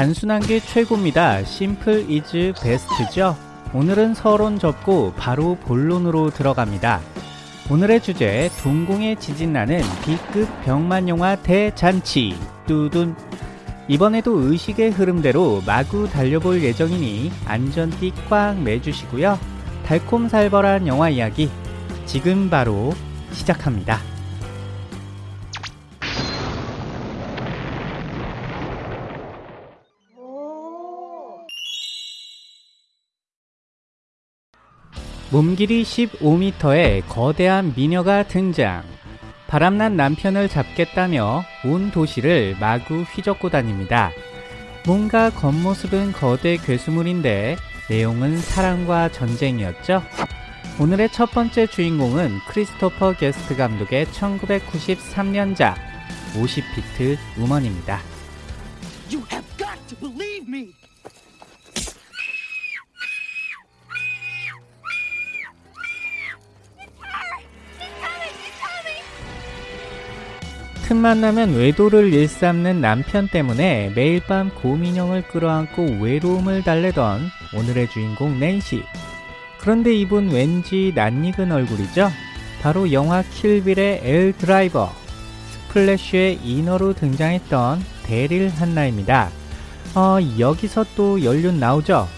단순한 게 최고입니다. Simple is best죠? 오늘은 서론 접고 바로 본론으로 들어갑니다. 오늘의 주제, 동공에 지진 나는 B급 병맛 영화 대잔치, 뚜둔. 이번에도 의식의 흐름대로 마구 달려볼 예정이니 안전띠 꽉 매주시고요. 달콤살벌한 영화 이야기, 지금 바로 시작합니다. 몸길이 15m의 거대한 미녀가 등장. 바람난 남편을 잡겠다며 온 도시를 마구 휘젓고 다닙니다. 뭔가 겉모습은 거대 괴수물인데 내용은 사랑과 전쟁이었죠. 오늘의 첫 번째 주인공은 크리스토퍼 게스트 감독의 1993년작 50피트 우먼입니다. 틈만 나면 외도를 일삼는 남편 때문에 매일 밤 고민형을 끌어안고 외로움을 달래던 오늘의 주인공 낸시. 그런데 이분 왠지 낯익은 얼굴이죠? 바로 영화 킬빌의 엘 드라이버, 스플래쉬의 인어로 등장했던 데릴 한나입니다. 어, 여기서 또 연륜 나오죠?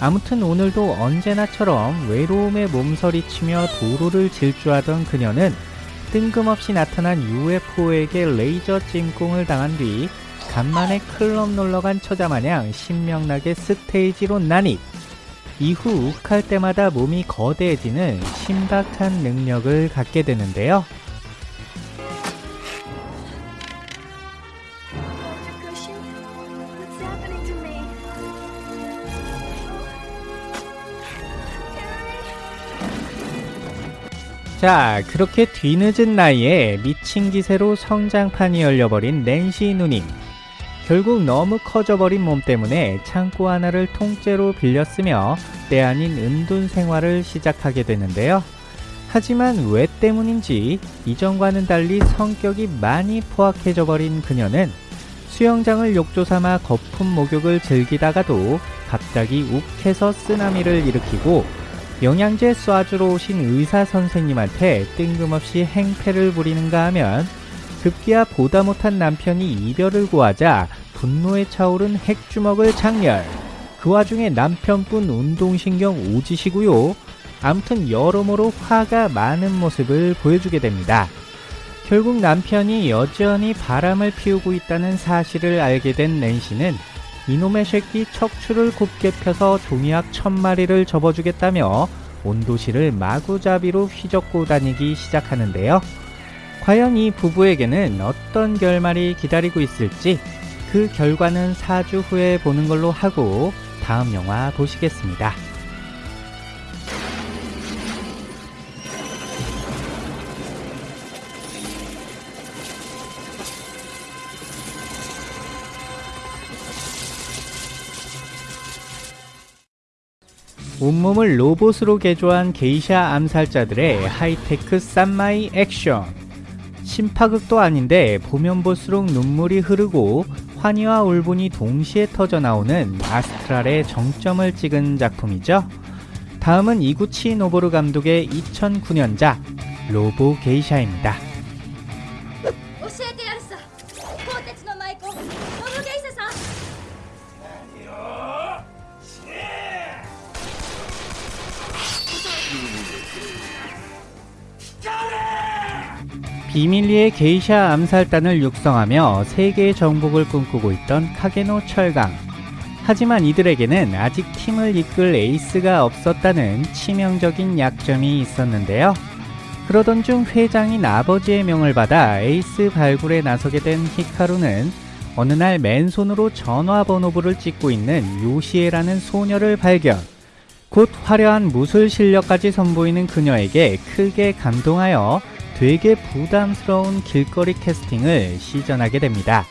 아무튼 오늘도 언제나처럼 외로움에 몸서리치며 도로를 질주하던 그녀는 뜬금없이 나타난 UFO에게 레이저 찜공을 당한 뒤 간만에 클럽 놀러간 처자마냥 신명나게 스테이지로 난입 이후 욱할 때마다 몸이 거대해지는 신박한 능력을 갖게 되는데요? 자 그렇게 뒤늦은 나이에 미친 기세로 성장판이 열려버린 낸시 누님 결국 너무 커져버린 몸 때문에 창고 하나를 통째로 빌렸으며 때 아닌 은둔 생활을 시작하게 되는데요. 하지만 왜 때문인지 이전과는 달리 성격이 많이 포악해져 버린 그녀는 수영장을 욕조 삼아 거품 목욕을 즐기다가도 갑자기 욱해서 쓰나미를 일으키고 영양제 쏴주러 오신 의사 선생님한테 뜬금없이 행패를 부리는가 하면 급기야 보다 못한 남편이 이별을 구하자 분노에 차오른 핵주먹을 장렬. 그 와중에 남편분 운동신경 오지시고요. 아무튼 여러모로 화가 많은 모습을 보여주게 됩니다. 결국 남편이 여전히 바람을 피우고 있다는 사실을 알게 된 낸시는 이놈의 새끼 척추를 곱게 펴서 종이약 천 마리를 접어주겠다며 온 도시를 마구잡이로 휘젓고 다니기 시작하는데요. 과연 이 부부에게는 어떤 결말이 기다리고 있을지 그 결과는 4주 후에 보는 걸로 하고 다음 영화 보시겠습니다. 온몸을 로봇으로 개조한 게이샤 암살자들의 하이테크 쌈마이 액션. 신파극도 아닌데 보면 볼수록 눈물이 흐르고 환희와 울분이 동시에 터져 나오는 astral의 정점을 찍은 작품이죠. 다음은 이구치 노보루 감독의 2009년작 로보 게이샤입니다. 비밀리에 게이샤 암살단을 육성하며 세계의 정복을 꿈꾸고 있던 카게노 철강. 하지만 이들에게는 아직 팀을 이끌 에이스가 없었다는 치명적인 약점이 있었는데요. 그러던 중 회장인 아버지의 명을 받아 에이스 발굴에 나서게 된 히카루는 어느 날 맨손으로 전화번호부를 찢고 있는 요시에라는 소녀를 발견. 곧 화려한 무술 실력까지 선보이는 그녀에게 크게 감동하여 되게 부담스러운 길거리 캐스팅을 시전하게 됩니다.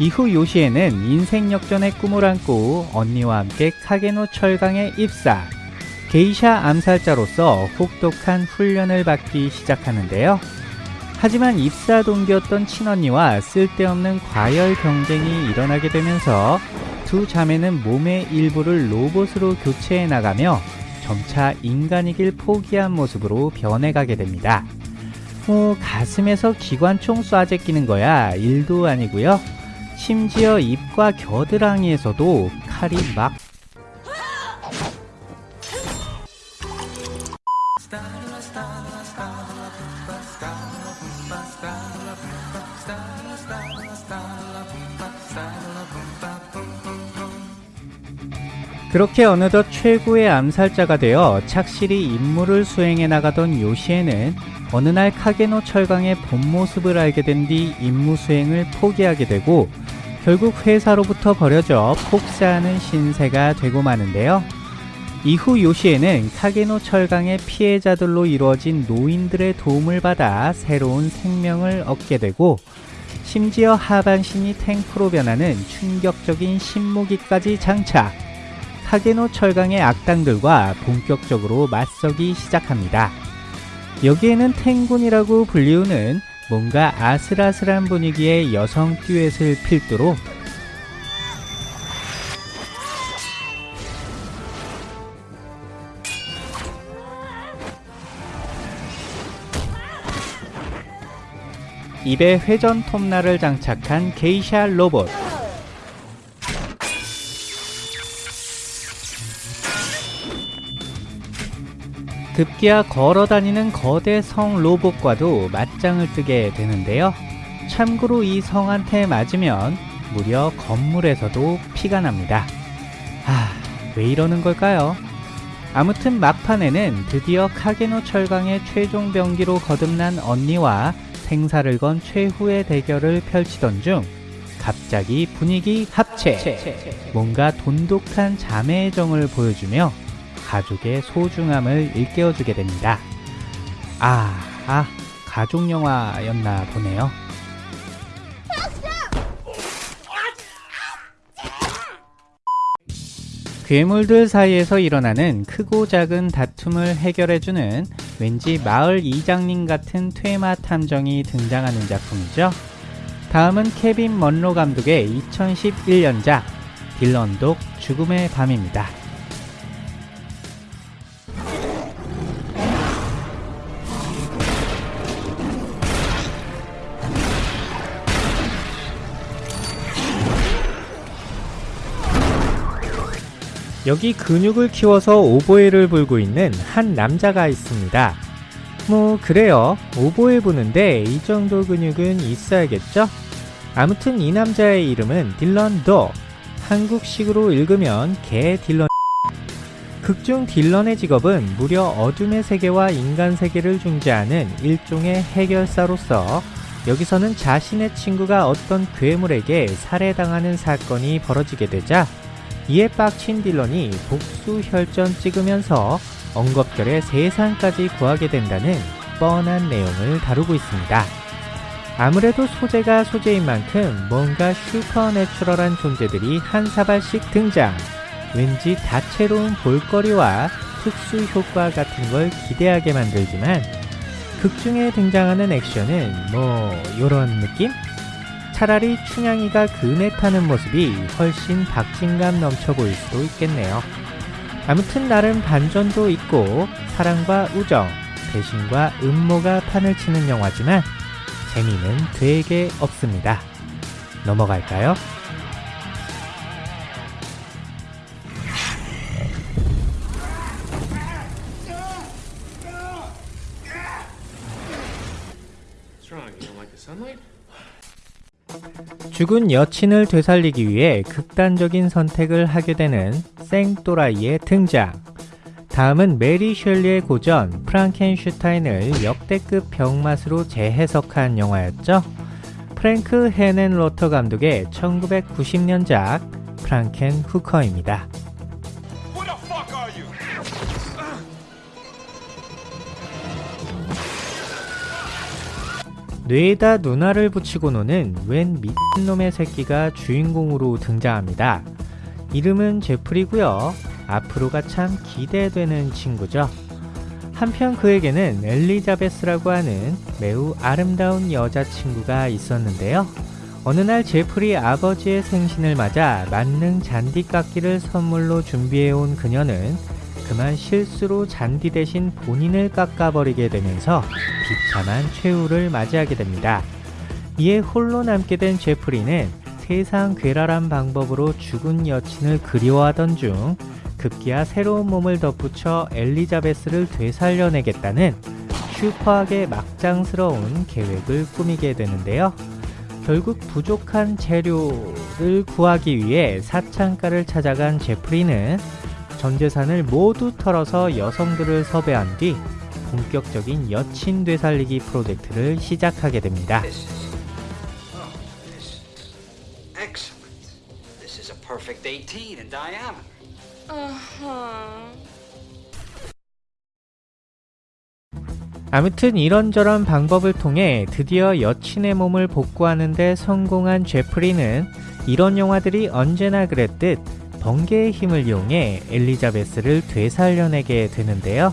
이후 요시에는 인생 역전의 꿈을 안고 언니와 함께 카게노 철강에 입사. 게이샤 암살자로서 혹독한 훈련을 받기 시작하는데요. 하지만 입사 동기였던 친언니와 쓸데없는 과열 경쟁이 일어나게 되면서 두 자매는 몸의 일부를 로봇으로 교체해 나가며 점차 인간이길 포기한 모습으로 변해가게 됩니다. 뭐 가슴에서 기관총 쏴 제끼는 거야 일도 아니고요. 심지어 입과 겨드랑이에서도 칼이 막 그렇게 어느덧 최고의 암살자가 되어 착실히 임무를 수행해 나가던 요시에는 어느 날 카게노 철강의 본 모습을 알게 된 뒤 임무 수행을 포기하게 되고 결국 회사로부터 버려져 폭사하는 신세가 되고 마는데요. 이후 요시에는 카게노 철강의 피해자들로 이루어진 노인들의 도움을 받아 새로운 생명을 얻게 되고 심지어 하반신이 탱크로 변하는 충격적인 신무기까지 장착. 카게노 철강의 악당들과 본격적으로 맞서기 시작합니다. 여기에는 탱군이라고 불리우는 뭔가 아슬아슬한 분위기의 여성 듀엣을 필두로 입에 회전 톱날을 장착한 게이샤 로봇 급기야 걸어 다니는 거대 성 로봇과도 맞짱을 뜨게 되는데요. 참고로 이 성한테 맞으면 무려 건물에서도 피가 납니다. 아, 왜 이러는 걸까요? 아무튼 막판에는 드디어 카게노 철강의 최종 병기로 거듭난 언니와 생사를 건 최후의 대결을 펼치던 중 갑자기 분위기 합체 뭔가 돈독한 자매의 정을 보여주며 가족의 소중함을 일깨워주게 됩니다. 아, 아, 가족 영화였나 보네요. 괴물들 사이에서 일어나는 크고 작은 다툼을 해결해주는 왠지 마을 이장님 같은 퇴마 탐정이 등장하는 작품이죠. 다음은 케빈 먼로 감독의 2011년작 딜런독 죽음의 밤입니다. 여기 근육을 키워서 오보에를 불고 있는 한 남자가 있습니다. 뭐 그래요. 오보에 부는데 이 정도 근육은 있어야겠죠? 아무튼 이 남자의 이름은 딜런 도. 한국식으로 읽으면 개 딜런. 극중 딜런의 직업은 무려 어둠의 세계와 인간 세계를 중재하는 일종의 해결사로서 여기서는 자신의 친구가 어떤 괴물에게 살해당하는 사건이 벌어지게 되자 이에 빡친 딜런이 복수 혈전 찍으면서 엉겁결에 세상까지 구하게 된다는 뻔한 내용을 다루고 있습니다. 아무래도 소재가 소재인 만큼 뭔가 슈퍼내추럴한 존재들이 한 사발씩 등장. 왠지 다채로운 볼거리와 특수 효과 같은 걸 기대하게 만들지만 극중에 등장하는 액션은 뭐 요런 느낌? 차라리 춘향이가 금에 타는 모습이 훨씬 박진감 넘쳐 보일 수도 있겠네요. 아무튼 나름 반전도 있고 사랑과 우정, 배신과 음모가 판을 치는 영화지만 재미는 되게 없습니다. 넘어갈까요? 죽은 여친을 되살리기 위해 극단적인 선택을 하게 되는 생또라이의 등장. 다음은 메리 셸리의 고전 프랑켄슈타인을 역대급 병맛으로 재해석한 영화였죠. 프랭크 헤넨로터 감독의 1990년작 Frankenhooker입니다. 뇌에다 눈알을 붙이고 노는 웬 미친놈의 새끼가 주인공으로 등장합니다. 이름은 제프리고요. 앞으로가 참 기대되는 친구죠. 한편 그에게는 엘리자베스라고 하는 매우 아름다운 여자친구가 있었는데요. 어느 날 제프리 아버지의 생신을 맞아 만능 잔디깎기를 선물로 준비해온 그녀는 그만 실수로 잔디 대신 본인을 깎아버리게 되면서 비참한 최후를 맞이하게 됩니다. 이에 홀로 남게 된 제프리는 세상 괴랄한 방법으로 죽은 여친을 그리워하던 중 급기야 새로운 몸을 덧붙여 엘리자베스를 되살려내겠다는 슈퍼하게 막장스러운 계획을 꾸미게 되는데요. 결국 부족한 재료를 구하기 위해 사창가를 찾아간 제프리는 전 재산을 모두 털어서 여성들을 섭외한 뒤 본격적인 여친 되살리기 프로젝트를 시작하게 됩니다. Oh, this is excellent. This is a perfect 18 in diameter. 아무튼 이런저런 방법을 통해 드디어 여친의 몸을 복구하는데 성공한 제프리는 이런 영화들이 언제나 그랬듯 번개의 힘을 이용해 엘리자베스를 되살려내게 되는데요.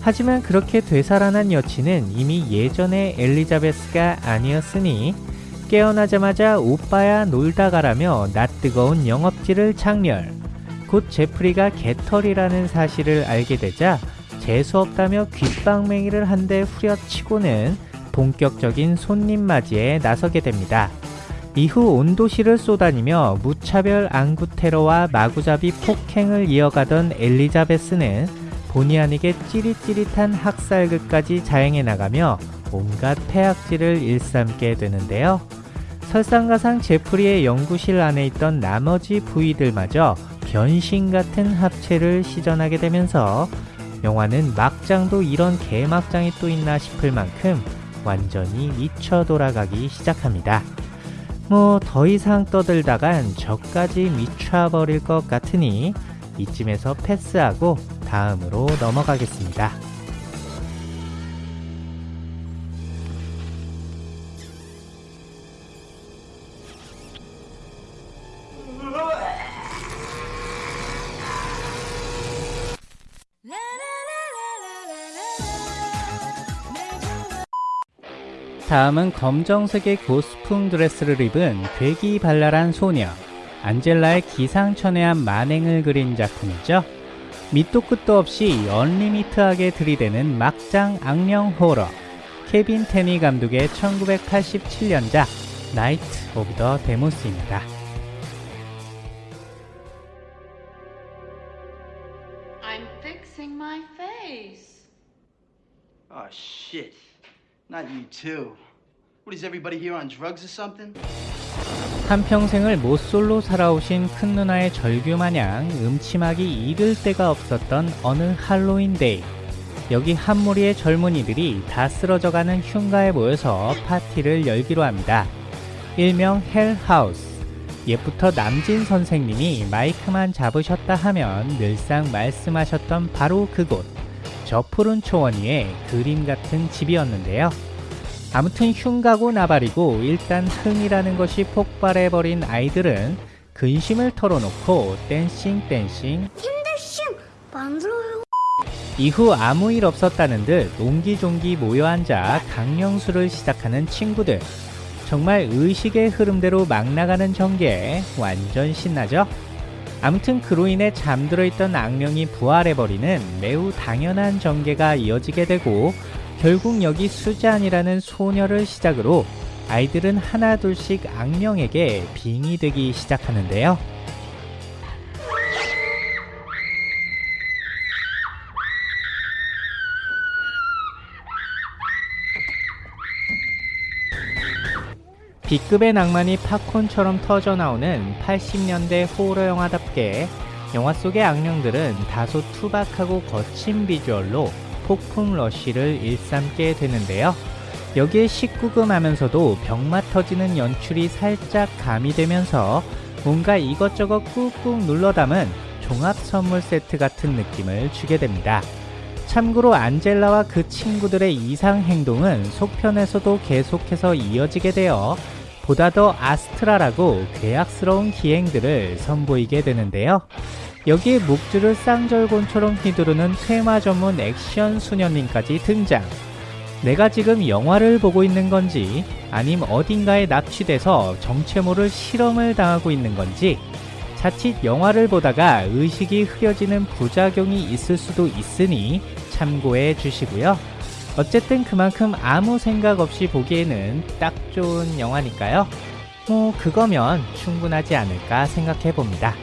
하지만 그렇게 되살아난 여친은 이미 예전의 엘리자베스가 아니었으니 깨어나자마자 오빠야 놀다 가라며 낯뜨거운 영업지를 장렬. 곧 제프리가 개털이라는 사실을 알게 되자 재수없다며 귓방맹이를 한 대 후려치고는 본격적인 손님 맞이에 나서게 됩니다. 이후 온 도시를 쏘다니며 무차별 안구 테러와 마구잡이 폭행을 이어가던 엘리자베스는 본의 아니게 찌릿찌릿한 학살극까지 자행해 나가며 온갖 폐악질을 일삼게 되는데요. 설상가상 제프리의 연구실 안에 있던 나머지 부위들마저 변신 같은 합체를 시전하게 되면서 영화는 막장도 이런 개막장이 또 있나 싶을 만큼 완전히 미쳐 돌아가기 시작합니다. 뭐 더 이상 떠들다간 저까지 미쳐버릴 것 같으니 이쯤에서 패스하고 다음으로 넘어가겠습니다. 다음은 검정색의 고스풍 드레스를 입은 괴기 발랄한 소녀 안젤라의 기상천외한 만행을 그린 작품이죠. 밑도 끝도 없이 unlimit하게 들이대는 막장 악령 호러 케빈 테니 감독의 1987년작 Night of the Demons입니다. I'm fixing my face. Oh, shit. Not you, too. 한평생을 모쏠로 살아오신 큰 누나의 절규 마냥 음침하기 이를 데가 없었던 어느 할로윈데이. 여기 한 무리의 젊은이들이 다 쓰러져가는 흉가에 모여서 파티를 열기로 합니다. 일명 Hell House. 옛부터 남진 선생님이 마이크만 잡으셨다 하면 늘상 말씀하셨던 바로 그곳. 저 푸른 초원 위에 그림 같은 집이었는데요. 아무튼 흉가고 나발이고 일단 흥이라는 것이 폭발해버린 아이들은 근심을 털어놓고 댄싱 댄싱. 이후 아무 일 없었다는 듯 옹기종기 모여 앉아 강령수를 시작하는 친구들. 정말 의식의 흐름대로 막 나가는 전개 완전 신나죠? 아무튼 그로 인해 잠들어 있던 악령이 부활해버리는 매우 당연한 전개가 이어지게 되고 결국 여기 수잔이라는 소녀를 시작으로 아이들은 하나둘씩 악령에게 빙이 되기 시작하는데요. B급의 낭만이 팝콘처럼 터져나오는 80년대 호러 영화답게 영화 속의 악령들은 다소 투박하고 거친 비주얼로 폭풍 러쉬를 일삼게 되는데요. 여기에 19금 하면서도 병맛 터지는 연출이 살짝 가미되면서 뭔가 이것저것 꾹꾹 눌러 담은 종합 선물 세트 같은 느낌을 주게 됩니다. 참고로 안젤라와 그 친구들의 이상 행동은 속편에서도 계속해서 이어지게 되어 보다 더 아스트라라고 괴악스러운 기행들을 선보이게 되는데요. 여기에 목줄을 쌍절곤처럼 휘두르는 퇴마 전문 액션 수녀님까지 등장. 내가 지금 영화를 보고 있는 건지 아님 어딘가에 납치돼서 정체 모를 실험을 당하고 있는 건지 자칫 영화를 보다가 의식이 흐려지는 부작용이 있을 수도 있으니 참고해 주시고요. 어쨌든 그만큼 아무 생각 없이 보기에는 딱 좋은 영화니까요. 뭐 그거면 충분하지 않을까 생각해 봅니다.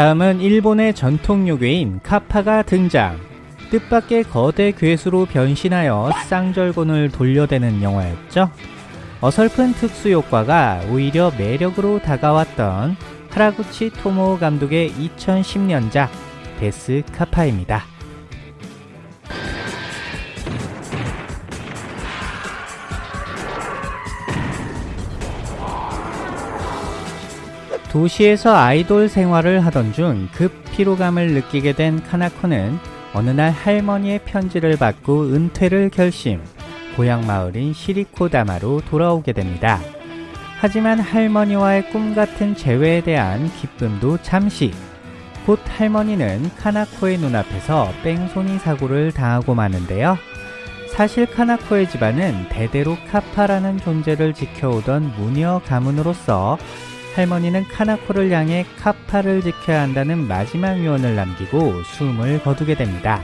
다음은 일본의 전통 요괴인 카파가 등장. 뜻밖의 거대 괴수로 변신하여 쌍절곤을 돌려대는 영화였죠. 어설픈 특수 효과가 오히려 매력으로 다가왔던 하라구치 토모 감독의 2010년작 데스 카파입니다. 도시에서 아이돌 생활을 하던 중 급 피로감을 느끼게 된 카나코는 어느 날 할머니의 편지를 받고 은퇴를 결심. 고향 마을인 시리코다마로 돌아오게 됩니다. 하지만 할머니와의 꿈 같은 재회에 대한 기쁨도 잠시. 곧 할머니는 카나코의 눈앞에서 뺑소니 사고를 당하고 마는데요. 사실 카나코의 집안은 대대로 카파라는 존재를 지켜오던 무녀 가문으로서 할머니는 카나코를 향해 카파를 지켜야 한다는 마지막 유언을 남기고 숨을 거두게 됩니다.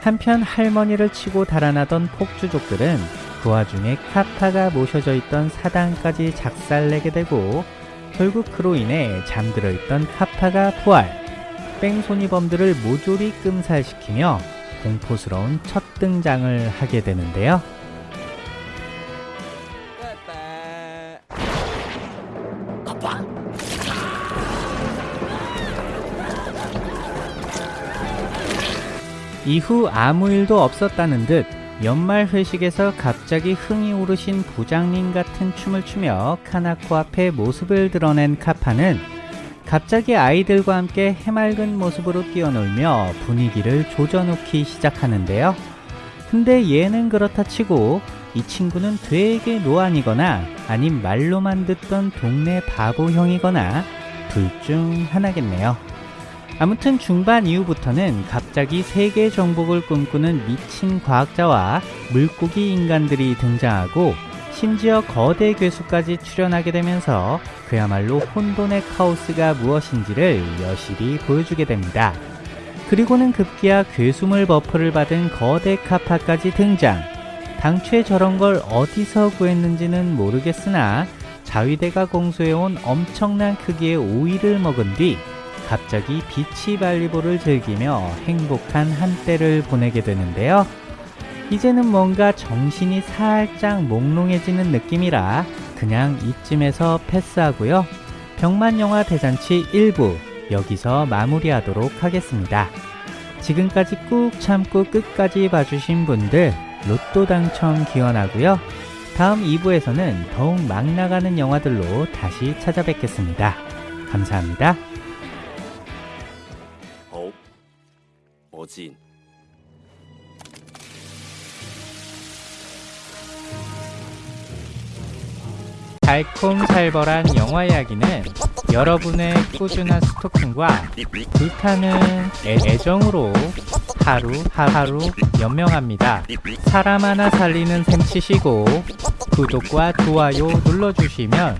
한편 할머니를 치고 달아나던 폭주족들은 그 와중에 카파가 모셔져 있던 사당까지 작살내게 되고 결국 그로 인해 잠들어 있던 카파가 부활, 뺑소니범들을 모조리 끔살시키며 공포스러운 첫 등장을 하게 되는데요. 이후 아무 일도 없었다는 듯 연말 회식에서 갑자기 흥이 오르신 부장님 같은 춤을 추며 카나코 앞에 모습을 드러낸 카파는 갑자기 아이들과 함께 해맑은 모습으로 뛰어놀며 분위기를 조져놓기 시작하는데요. 근데 얘는 그렇다 치고 이 친구는 되게 노안이거나 아님 말로만 듣던 동네 바보형이거나 둘 중 하나겠네요. 아무튼 중반 이후부터는 갑자기 세계 정복을 꿈꾸는 미친 과학자와 물고기 인간들이 등장하고 심지어 거대 괴수까지 출연하게 되면서 그야말로 혼돈의 카오스가 무엇인지를 여실히 보여주게 됩니다. 그리고는 급기야 괴수물 buff를 받은 거대 카파까지 등장. 당최 저런 걸 어디서 구했는지는 모르겠으나 자위대가 공수해온 엄청난 크기의 오이를 먹은 뒤 갑자기 비치 발리볼을 즐기며 행복한 한때를 보내게 되는데요. 이제는 뭔가 정신이 살짝 몽롱해지는 느낌이라 그냥 이쯤에서 패스하고요. 병만영화 대잔치 1부 여기서 마무리하도록 하겠습니다. 지금까지 꾹 참고 끝까지 봐주신 분들 로또 당첨 기원하고요. 다음 2부에서는 더욱 막 나가는 영화들로 다시 찾아뵙겠습니다. 감사합니다. 我知。 달콤살벌한 영화 이야기는 여러분의 꾸준한 스토킹과 불타는 애- 애정으로 하루 하루 연명합니다. 사람 하나 살리는 셈 치시고 구독과 좋아요 눌러주시면